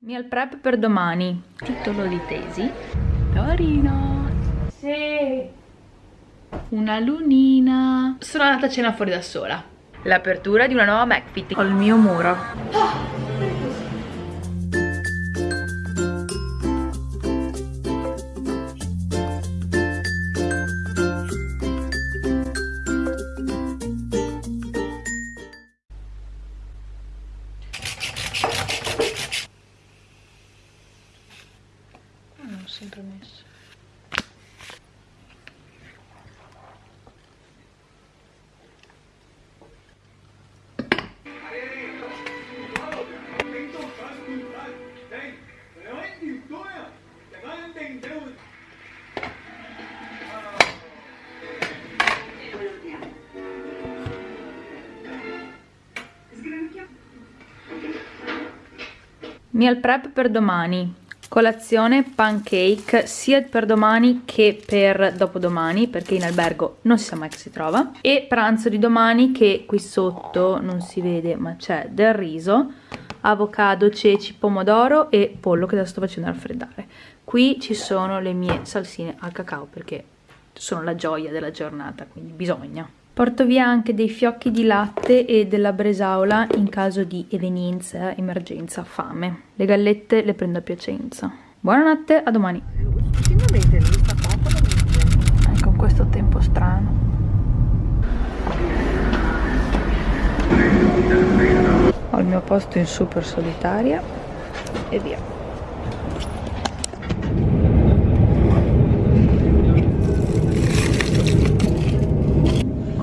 Meal prep per domani. Titolo di tesi. Torino. Sì. Una lunina. Sono andata a cena fuori da sola. L'apertura di una nuova McFit. Ho il mio muro. Non Meal prep per domani. Colazione pancake sia per domani che per dopodomani perché in albergo non si sa mai che si trova. E pranzo di domani che qui sotto non si vede ma c'è del riso avocado, ceci, pomodoro e pollo che adesso sto facendo raffreddare. Qui ci sono le mie salsine al cacao perché sono la gioia della giornata quindi bisogna Porto via anche dei fiocchi di latte e della bresaola in caso di evenienza, emergenza, fame. Le gallette le prendo a Piacenza. Buonanotte, a domani. Eh, con questo tempo strano. Ho il mio posto in super solitaria e via.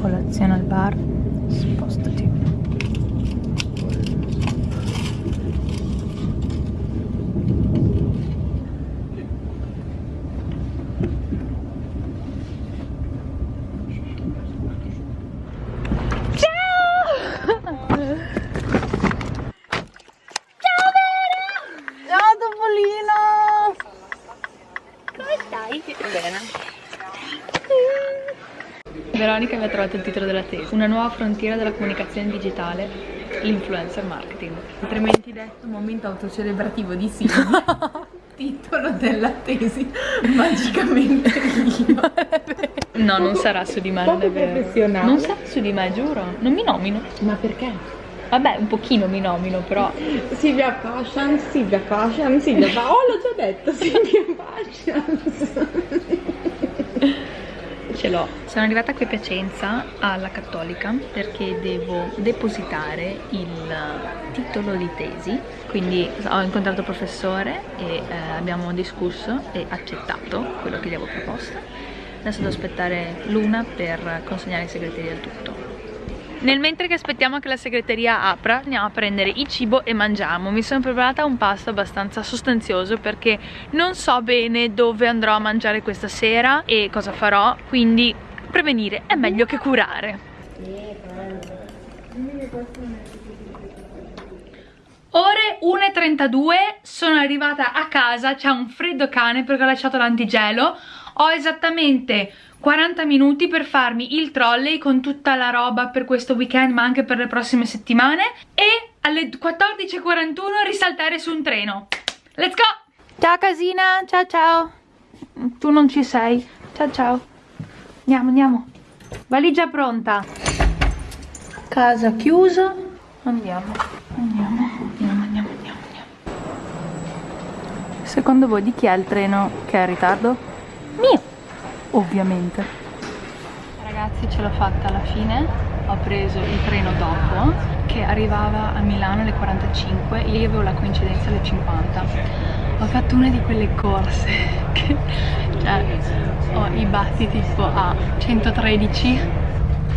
colazione al bar spostati ciao ciao Vera ciao Topolino come stai? bene Veronica mi ha trovato il titolo della tesi. Una nuova frontiera della comunicazione digitale L'influencer marketing. Altrimenti detto momento autocelebrativo di Silvia Titolo della tesi Magicamente io. No, non sarà su di me, non è vero. Non sarà su di me, giuro. Non mi nomino. Ma perché? Vabbè, un pochino mi nomino, però. Silvia Pascian, Silvia Pascian, Silvia Pascian Oh, l'ho già detto, Silvia Pascian ce l'ho. Sono arrivata qui a Piacenza alla Cattolica perché devo depositare il titolo di tesi, quindi ho incontrato il professore e eh, abbiamo discusso e accettato quello che gli avevo proposto. Adesso devo aspettare Luna per consegnare in segreteria il tutto. Nel mentre che aspettiamo che la segreteria apra, andiamo a prendere il cibo e mangiamo. Mi sono preparata un pasto abbastanza sostanzioso perché non so bene dove andrò a mangiare questa sera e cosa farò, quindi prevenire è meglio che curare. Ore 1.32, sono arrivata a casa, c'è un freddo cane perché ho lasciato l'antigelo, ho esattamente 40 minuti per farmi il trolley con tutta la roba per questo weekend ma anche per le prossime settimane e alle 14.41 risaltare su un treno. Let's go! Ciao casina, ciao ciao! Tu non ci sei, ciao ciao! Andiamo, andiamo! Valigia pronta! Casa chiusa, andiamo, andiamo, andiamo, andiamo, andiamo, andiamo. Secondo voi di chi è il treno che è in ritardo? Mio! ovviamente ragazzi ce l'ho fatta alla fine ho preso il treno dopo che arrivava a Milano alle 45 io avevo la coincidenza alle 50 ho fatto una di quelle corse che cioè ho i batti tipo a 113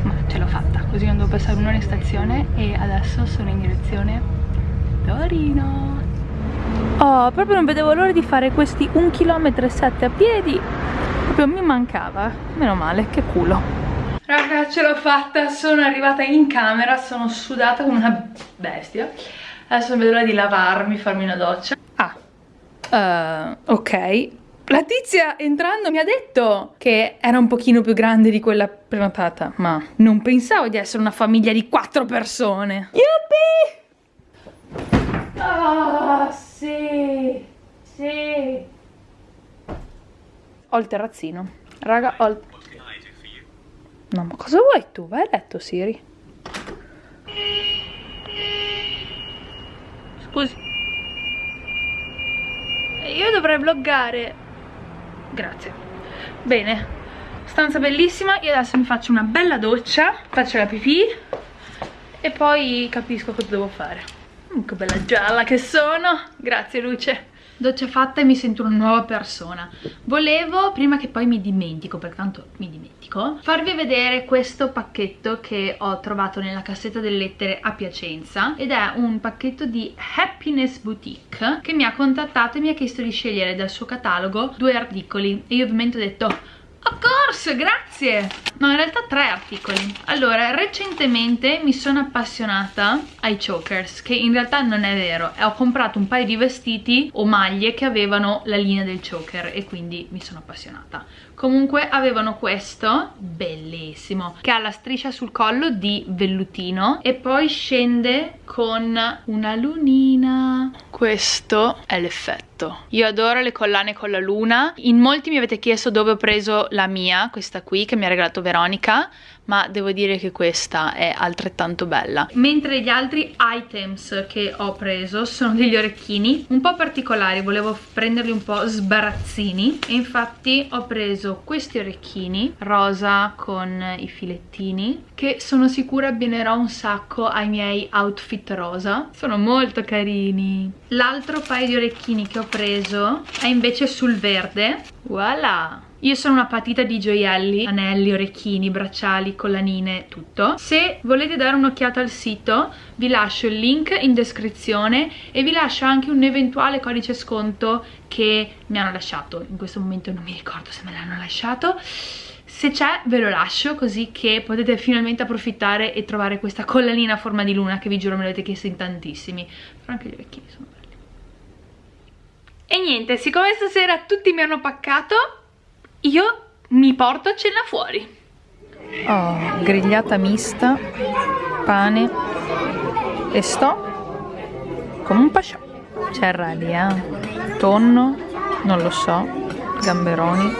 ma ce l'ho fatta. Così non devo passare un'ora in stazione e adesso sono in direzione Torino. Oh, proprio non vedevo l'ora di fare questi 1 km 7 a piedi. Proprio mi mancava. Meno male che culo. Raga ce l'ho fatta. Sono arrivata in camera. Sono sudata come una bestia. Adesso non vedo l'ora di lavarmi farmi una doccia. Ah uh, ok la tizia entrando mi ha detto che era un pochino più grande di quella prenotata, ma non pensavo di essere una famiglia di quattro persone. Yuppie! Ah, oh, sì! Sì! Ho il terrazzino. Raga, ho il... No, ma cosa vuoi tu? Vai a letto, Siri. Scusi. Eh, io dovrei bloggare. Grazie. Bene. Stanza bellissima. Io adesso mi faccio una bella doccia. Faccio la pipì. E poi capisco cosa devo fare. Mm, che bella gialla che sono. Grazie, Luce doccia fatta e mi sento una nuova persona volevo, prima che poi mi dimentico perché tanto mi dimentico farvi vedere questo pacchetto che ho trovato nella cassetta delle lettere a Piacenza ed è un pacchetto di Happiness Boutique che mi ha contattato e mi ha chiesto di scegliere dal suo catalogo due articoli e io ovviamente ho detto Of course, grazie! No, in realtà tre articoli. Allora, recentemente mi sono appassionata ai chokers, che in realtà non è vero. Ho comprato un paio di vestiti o maglie che avevano la linea del choker e quindi mi sono appassionata. Comunque avevano questo, bellissimo, che ha la striscia sul collo di vellutino e poi scende con una lunina. Questo è l'effetto. Io adoro le collane con la luna. In molti mi avete chiesto dove ho preso la mia, questa qui, che mi ha regalato Veronica, ma devo dire che questa è altrettanto bella. Mentre gli altri items che ho preso sono degli orecchini un po' particolari, volevo prenderli un po' sbarazzini. E infatti ho preso questi orecchini rosa con i filettini che sono sicura abbinerò un sacco ai miei outfit rosa. Sono molto carini. L'altro paio di orecchini che ho preso è invece sul verde. Voilà io sono una patita di gioielli, anelli, orecchini, bracciali, collanine, tutto. Se volete dare un'occhiata al sito vi lascio il link in descrizione e vi lascio anche un eventuale codice sconto che mi hanno lasciato. In questo momento non mi ricordo se me l'hanno lasciato. Se c'è ve lo lascio così che potete finalmente approfittare e trovare questa collanina a forma di luna che vi giuro me l'avete chiesto in tantissimi. Però anche gli orecchini sono belli. E niente, siccome stasera tutti mi hanno paccato io mi porto a cena fuori. Oh, grigliata mista, pane e sto come un pascià. C'è radia, eh? tonno, non lo so, gamberoni,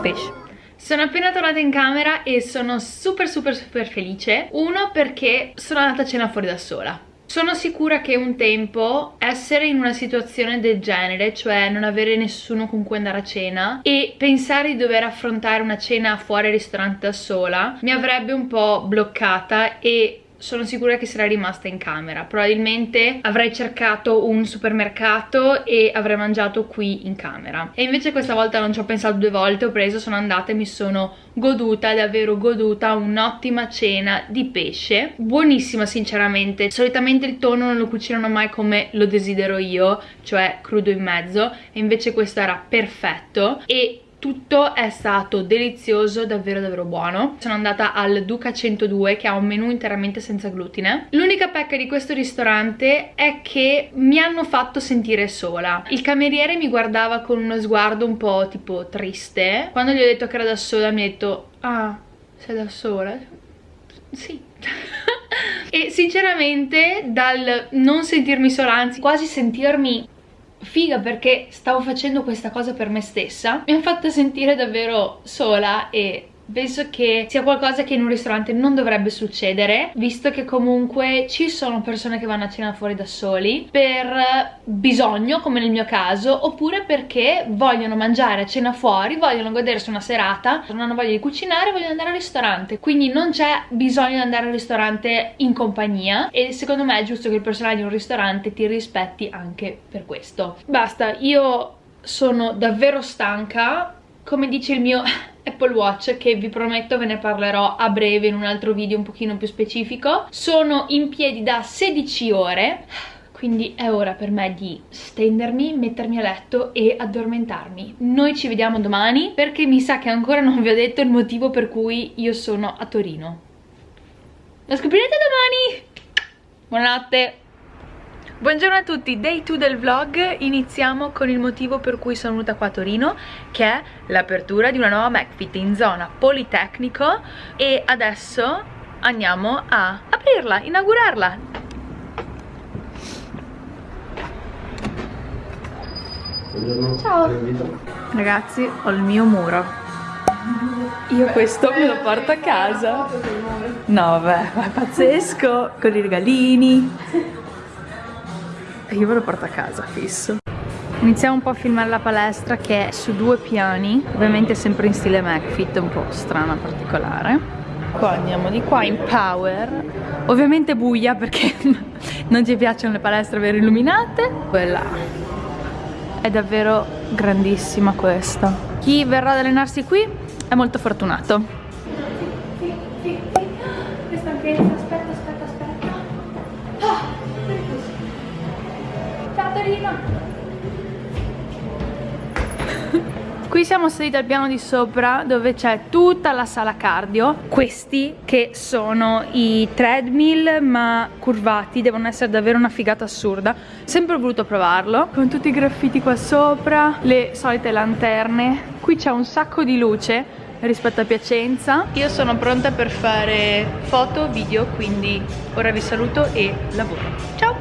pesce. Sono appena tornata in camera e sono super super super felice. Uno perché sono andata a cena fuori da sola sono sicura che un tempo essere in una situazione del genere, cioè non avere nessuno con cui andare a cena e pensare di dover affrontare una cena fuori ristorante da sola, mi avrebbe un po' bloccata e sono sicura che sarei rimasta in camera. Probabilmente avrei cercato un supermercato e avrei mangiato qui in camera. E invece questa volta non ci ho pensato due volte ho preso, sono andata e mi sono goduta, davvero goduta un'ottima cena di pesce. Buonissima sinceramente. Solitamente il tonno non lo cucinano mai come lo desidero io cioè crudo in mezzo. E invece questo era perfetto. E tutto è stato delizioso, davvero davvero buono. Sono andata al Duca 102 che ha un menù interamente senza glutine. L'unica pecca di questo ristorante è che mi hanno fatto sentire sola. Il cameriere mi guardava con uno sguardo un po' tipo triste. Quando gli ho detto che era da sola mi ha detto ah, sei da sola? Sì. e sinceramente dal non sentirmi sola, anzi quasi sentirmi figa perché stavo facendo questa cosa per me stessa. Mi ha fatto sentire davvero sola e penso che sia qualcosa che in un ristorante non dovrebbe succedere visto che comunque ci sono persone che vanno a cena fuori da soli per bisogno come nel mio caso oppure perché vogliono mangiare a cena fuori vogliono godersi una serata non hanno voglia di cucinare vogliono andare al ristorante. Quindi non c'è bisogno di andare al ristorante in compagnia e secondo me è giusto che il personale di un ristorante ti rispetti anche per questo. Basta io sono davvero stanca. Come dice il mio Apple Watch che vi prometto ve ne parlerò a breve in un altro video un pochino più specifico sono in piedi da 16 ore quindi è ora per me di stendermi, mettermi a letto e addormentarmi. Noi ci vediamo domani perché mi sa che ancora non vi ho detto il motivo per cui io sono a Torino. Lo scoprirete domani! Buonanotte! Buongiorno a tutti, day 2 del vlog, iniziamo con il motivo per cui sono venuta qua a Torino che è l'apertura di una nuova McFit in zona Politecnico e adesso andiamo a aprirla, inaugurarla Buongiorno. Ciao. Ragazzi, ho il mio muro. Io questo me lo porto a casa. No, vabbè, è pazzesco. Con i regalini. Io me lo porto a casa, fisso. Iniziamo un po' a filmare la palestra che è su due piani, ovviamente sempre in stile McFit, un po' strana, particolare. Qua andiamo di qua in power, ovviamente buia perché non ci piacciono le palestre vero illuminate. Quella è davvero grandissima questa. Chi verrà ad allenarsi qui è molto fortunato. Questa anchezza, Ciao Torino! Qui siamo saliti al piano di sopra dove c'è tutta la sala cardio. Questi che sono i treadmill ma curvati Devono essere davvero una figata assurda. Sempre ho voluto provarlo. Con tutti i graffiti qua sopra Le solite lanterne. Qui c'è un sacco di luce rispetto a Piacenza. Io sono pronta per fare foto, video Quindi ora vi saluto e lavoro. Ciao!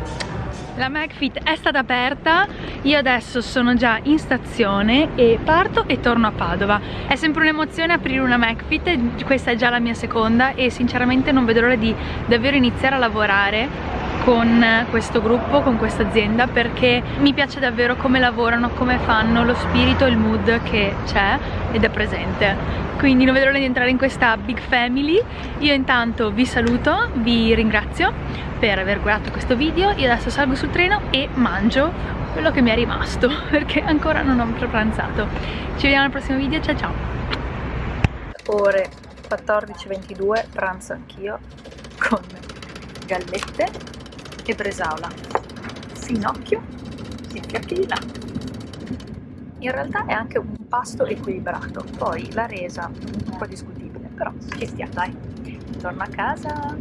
La McFit è stata aperta, io adesso sono già in stazione e parto e torno a Padova. È sempre un'emozione aprire una McFit, questa è già la mia seconda e sinceramente non vedo l'ora di davvero iniziare a lavorare con questo gruppo, con questa azienda perché mi piace davvero come lavorano, come fanno, lo spirito il mood che c'è ed è presente quindi non vedo l'ora di entrare in questa big family. Io intanto vi saluto, vi ringrazio per aver guardato questo video. Io adesso salgo sul treno e mangio quello che mi è rimasto perché ancora non ho pranzato. Ci vediamo al prossimo video ciao ciao. Ore 14.22 pranzo anch'io con gallette e bresaola. Sinocchio e fiocchi di là in realtà è anche un pasto equilibrato poi la resa un po' discutibile però ci stia dai. Torno a casa